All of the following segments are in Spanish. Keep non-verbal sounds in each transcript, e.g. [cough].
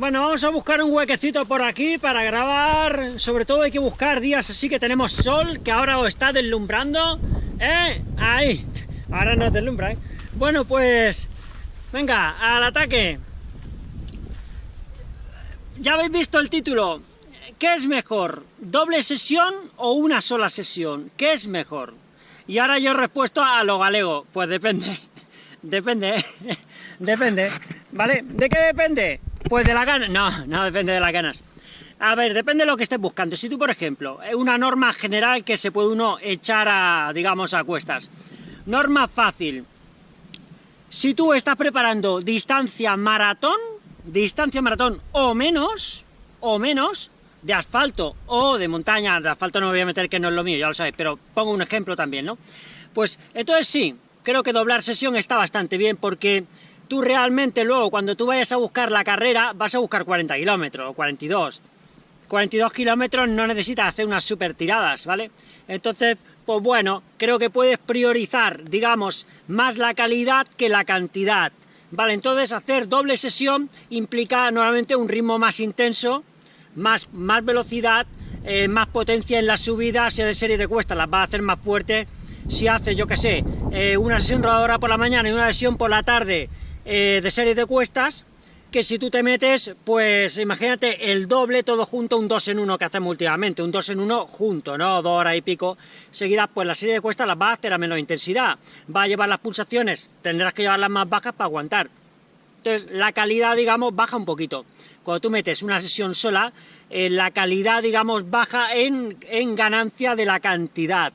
Bueno, vamos a buscar un huequecito por aquí para grabar. Sobre todo hay que buscar días así que tenemos sol, que ahora os está deslumbrando. ¿Eh? Ahí. Ahora nos deslumbra, ¿eh? Bueno, pues... Venga, al ataque. Ya habéis visto el título. ¿Qué es mejor? ¿Doble sesión o una sola sesión? ¿Qué es mejor? Y ahora yo he respuesto a lo galego. Pues depende. [laughs] Depende. [laughs] depende. ¿Vale? ¿De qué depende? Pues de las ganas. No, no depende de las ganas. A ver, depende de lo que estés buscando. Si tú, por ejemplo, una norma general que se puede uno echar a, digamos, a cuestas. Norma fácil. Si tú estás preparando distancia maratón, distancia maratón o menos, o menos, de asfalto o de montaña, de asfalto no me voy a meter que no es lo mío, ya lo sabéis, pero pongo un ejemplo también, ¿no? Pues entonces sí, creo que doblar sesión está bastante bien porque tú realmente luego cuando tú vayas a buscar la carrera vas a buscar 40 kilómetros o 42. 42 kilómetros no necesitas hacer unas super tiradas, ¿vale? Entonces, pues bueno, creo que puedes priorizar, digamos, más la calidad que la cantidad. Vale, entonces hacer doble sesión implica normalmente un ritmo más intenso, más, más velocidad, eh, más potencia en las subidas y de serie de cuestas, las va a hacer más fuerte si haces, yo que sé, eh, una sesión rodadora por la mañana y una sesión por la tarde eh, de serie de cuestas, que si tú te metes, pues imagínate el doble todo junto, un 2 en 1 que hacemos últimamente, un 2 en 1 junto, ¿no? Dos horas y pico seguidas, pues la serie de cuestas las va a hacer a menos intensidad, va a llevar las pulsaciones, tendrás que llevarlas más bajas para aguantar. Entonces, la calidad, digamos, baja un poquito. Cuando tú metes una sesión sola, eh, la calidad, digamos, baja en, en ganancia de la cantidad.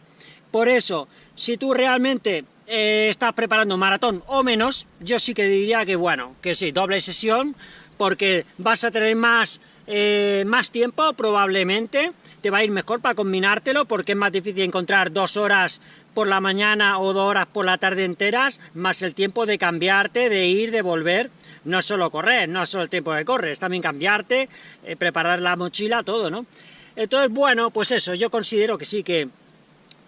Por eso, si tú realmente eh, estás preparando maratón o menos, yo sí que diría que bueno, que sí, doble sesión, porque vas a tener más, eh, más tiempo probablemente, te va a ir mejor para combinártelo, porque es más difícil encontrar dos horas por la mañana o dos horas por la tarde enteras, más el tiempo de cambiarte, de ir, de volver, no solo correr, no solo el tiempo de correr, es también cambiarte, eh, preparar la mochila, todo, ¿no? Entonces, bueno, pues eso, yo considero que sí, que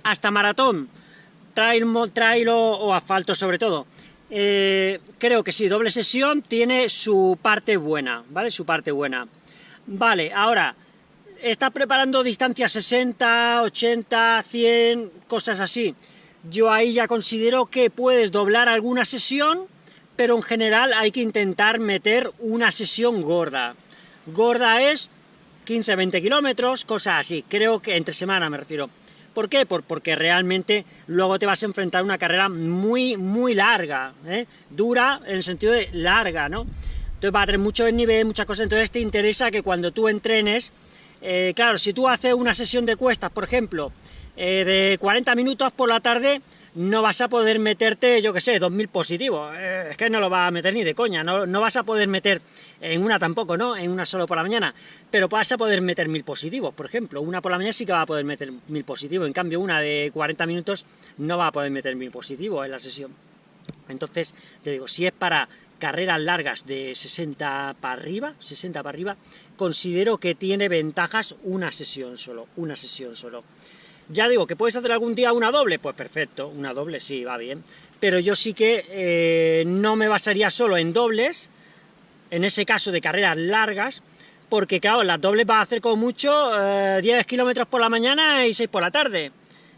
hasta maratón trail, trail o, asfalto sobre todo. Eh, creo que sí, doble sesión tiene su parte buena, ¿vale? Su parte buena. Vale, ahora, está preparando distancia 60, 80, 100, cosas así. Yo ahí ya considero que puedes doblar alguna sesión, pero en general hay que intentar meter una sesión gorda. Gorda es 15-20 kilómetros, cosas así. Creo que entre semana me refiero. ¿Por qué? porque realmente luego te vas a enfrentar a una carrera muy, muy larga, ¿eh? dura en el sentido de larga, ¿no? Entonces va a tener mucho nivel, muchas cosas, entonces te interesa que cuando tú entrenes, eh, claro, si tú haces una sesión de cuestas, por ejemplo, eh, de 40 minutos por la tarde, no vas a poder meterte, yo que sé, 2.000 positivos, es que no lo vas a meter ni de coña, no, no vas a poder meter en una tampoco, ¿no? En una solo por la mañana, pero vas a poder meter mil positivos, por ejemplo, una por la mañana sí que va a poder meter mil positivos, en cambio una de 40 minutos no va a poder meter mil positivos en la sesión. Entonces, te digo, si es para carreras largas de 60 para arriba, 60 para arriba, considero que tiene ventajas una sesión solo, una sesión solo. Ya digo, que puedes hacer algún día una doble, pues perfecto, una doble sí, va bien, pero yo sí que eh, no me basaría solo en dobles, en ese caso de carreras largas, porque claro, las dobles va a hacer como mucho 10 eh, kilómetros por la mañana y 6 por la tarde,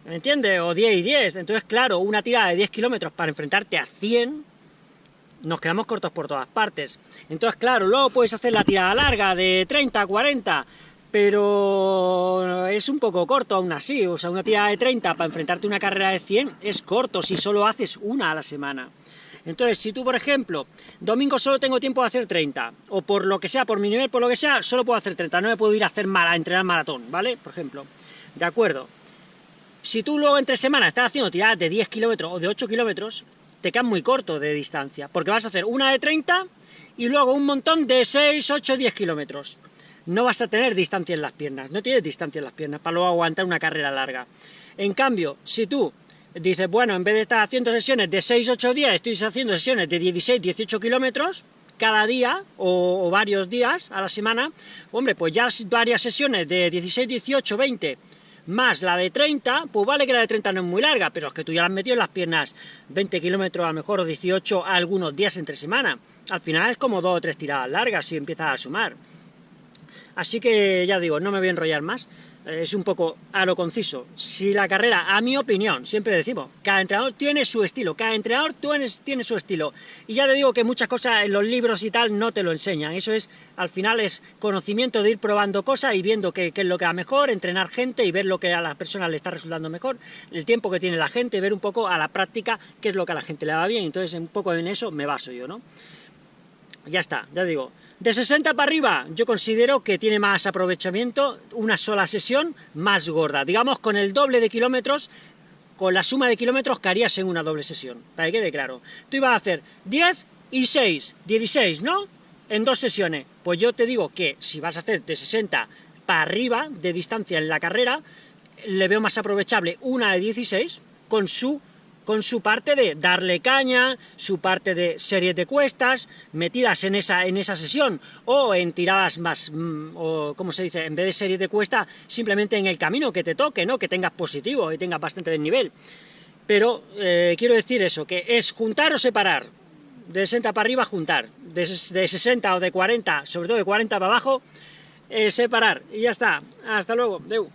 ¿me entiendes? O 10 y 10, entonces claro, una tirada de 10 kilómetros para enfrentarte a 100, nos quedamos cortos por todas partes. Entonces claro, luego puedes hacer la tirada larga de 30, 40, pero es un poco corto aún así, o sea, una tirada de 30 para enfrentarte a una carrera de 100 es corto si solo haces una a la semana. Entonces, si tú, por ejemplo, domingo solo tengo tiempo de hacer 30, o por lo que sea, por mi nivel, por lo que sea, solo puedo hacer 30, no me puedo ir a hacer a entrenar maratón, ¿vale? Por ejemplo, ¿de acuerdo? Si tú luego entre semanas estás haciendo tiradas de 10 kilómetros o de 8 kilómetros, te quedas muy corto de distancia, porque vas a hacer una de 30 y luego un montón de 6, 8, 10 kilómetros. No vas a tener distancia en las piernas, no tienes distancia en las piernas para luego aguantar una carrera larga. En cambio, si tú dices, bueno, en vez de estar haciendo sesiones de 6-8 días, estoy haciendo sesiones de 16-18 kilómetros cada día o, varios días a la semana, hombre, pues ya varias sesiones de 16, 18, 20 más la de 30, pues vale que la de 30 no es muy larga, pero es que tú ya la has metido en las piernas 20 kilómetros, a lo mejor 18 algunos días entre semana. Al final es como dos o tres tiradas largas si empiezas a sumar. Así que ya digo, no me voy a enrollar más, es un poco a lo conciso. Si la carrera, a mi opinión, siempre decimos, cada entrenador tiene su estilo, cada entrenador tiene su estilo. Y ya le digo que muchas cosas en los libros y tal no te lo enseñan. Eso es, al final, es conocimiento de ir probando cosas y viendo qué, es lo que va mejor, entrenar gente y ver lo que a las personas le está resultando mejor, el tiempo que tiene la gente, ver un poco a la práctica qué es lo que a la gente le va bien. Entonces, un poco en eso me baso yo, ¿no? Ya está, ya digo, de 60 para arriba, yo considero que tiene más aprovechamiento una sola sesión más gorda. Digamos, con el doble de kilómetros, con la suma de kilómetros que harías en una doble sesión, para que quede claro. Tú ibas a hacer 10 y 6, 16, ¿no? En dos sesiones. Pues yo te digo que si vas a hacer de 60 para arriba de distancia en la carrera, le veo más aprovechable una de 16 con su con su parte de darle caña, su parte de series de cuestas, metidas en esa, en esa sesión, o en tiradas más, mm, o como se dice, en vez de series de cuesta, simplemente en el camino que te toque, ¿no? que tengas positivo y tengas bastante desnivel. Pero eh, quiero decir eso, que es juntar o separar, de 60 para arriba juntar, de, 60 o de 40, sobre todo de 40 para abajo, eh, separar, y ya está. Hasta luego. Deu.